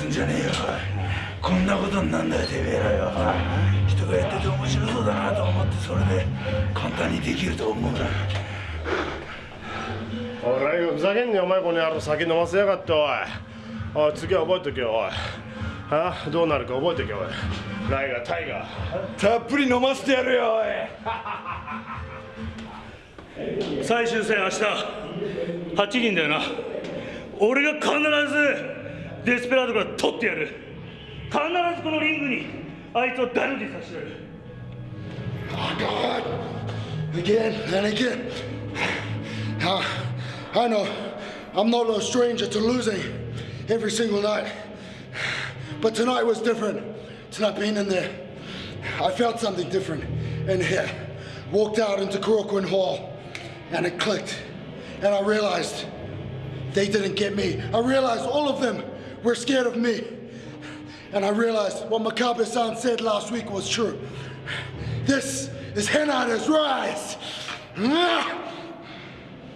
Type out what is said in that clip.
すんじゃねえよ。こんなことになんだよてめえらよ。人がやってて面白そうだなと思ってそれで簡単にできると思うなおらよふざけんねお前この野郎酒飲ませやがっておいおい。次は覚えとけよおい。あどうなるか覚えとけおい。ライガータイガー。たっぷり飲ませてやるよおい。最終戦、明日8人だよな、俺が必ずデスペラードから取ってやる、必ずこのリングにあいつをダルにさせてやる。Oh Again and again. Uh, I know I'm not a stranger to losing every single night. But tonight was different. Tonight being in there, I felt something different in here. Walked out into Korakuen Hall and it clicked. And I realized they didn't get me. I realized all of them were scared of me. And I realized what Makabe-san said last week was true. This is Henare's rise.